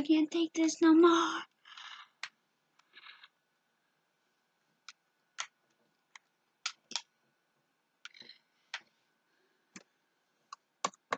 I can't take this no more.